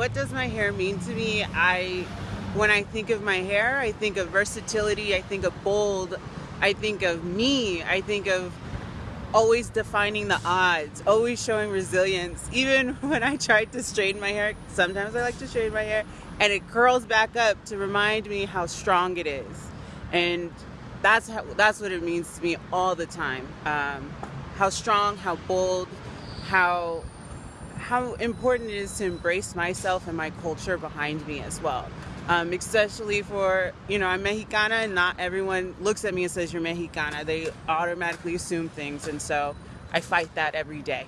what does my hair mean to me? I when I think of my hair, I think of versatility, I think of bold, I think of me, I think of always defining the odds, always showing resilience. Even when I tried to straighten my hair, sometimes I like to straighten my hair and it curls back up to remind me how strong it is. And that's how, that's what it means to me all the time. Um, how strong, how bold, how how important it is to embrace myself and my culture behind me as well. Um, especially for, you know, I'm Mexicana and not everyone looks at me and says you're Mexicana. They automatically assume things. And so I fight that every day.